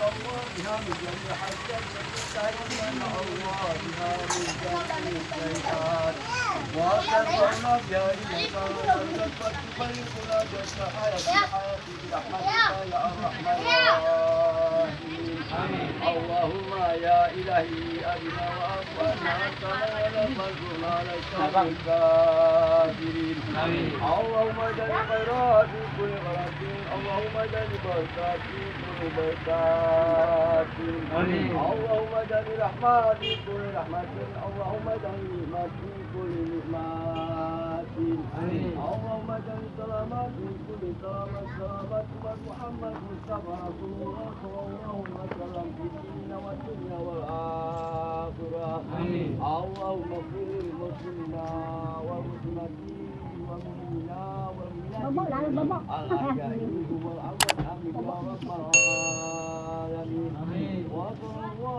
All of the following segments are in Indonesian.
الله بها من يا يا اللهم يا إلهي أبنا وأطلعنا كما نكن على الشر الكافرين. اللهم اجعل خيرات في كل غرض. اللهم اجعل بركات في كل بركات. اللهم اجعل رحمات في كل رحمة. اللهم اجعل نعمة في كل نعمات اللهم اجعل سلامات في كل سلامات سلامات محمد مصطفى رسول الله صلى الله عليه وسلم في الدين والدنيا والآخرة اللهم اغفر للمسلمين والمسلمات والمؤمنين والمؤمنات الأحياء منهم والأموات آمين يا رب العالمين وصلى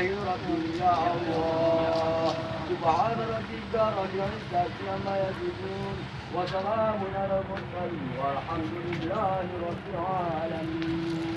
ربي يا الله. سبحان ربك رب العزة عما يصفون وسلام على المرسلين والحمد لله رب العالمين.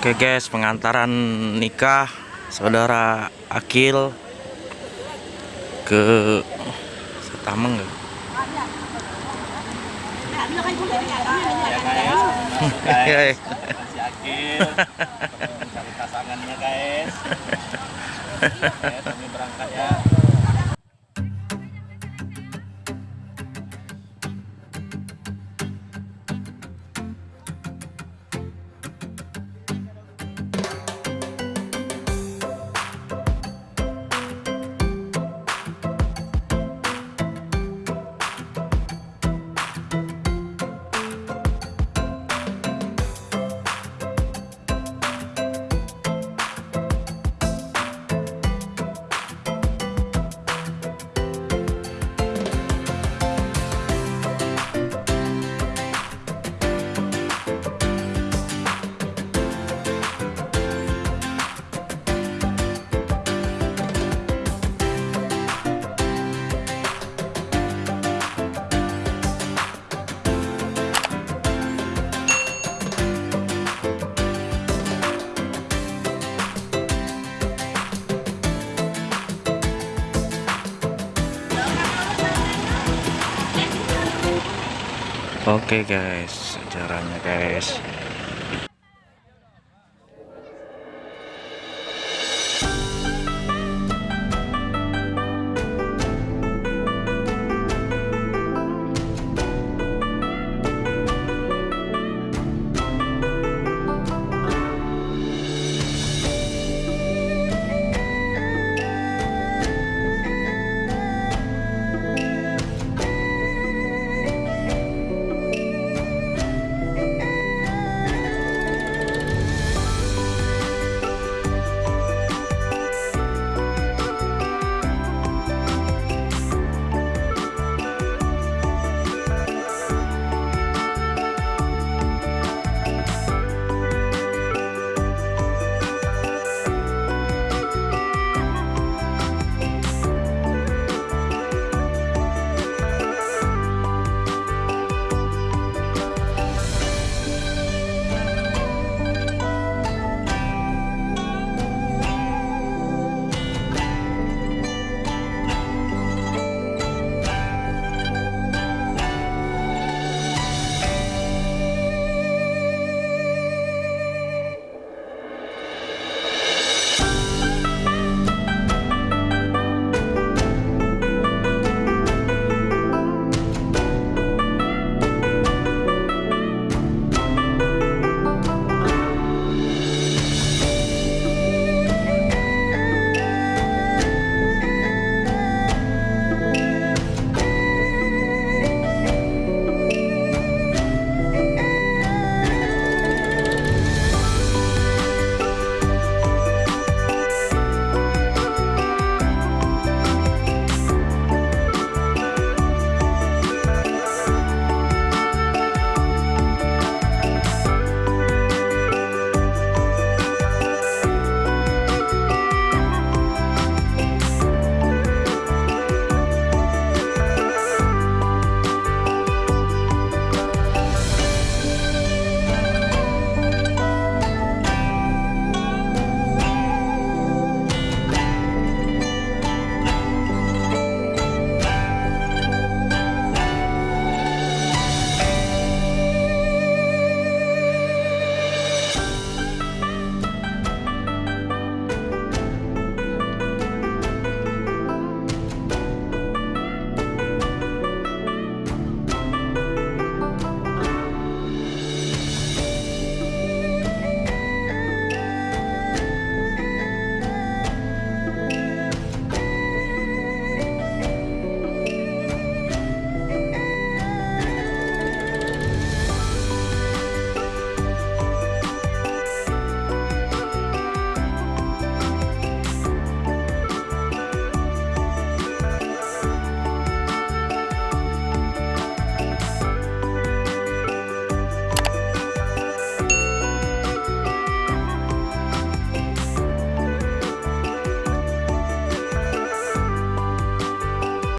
Oke guys, pengantaran nikah saudara Akil ke Setameng ya? iya, iya. gak? Iya, hey. Akil mencari pasangannya guys. Kami berangkat ya. Oke guys, caranya guys.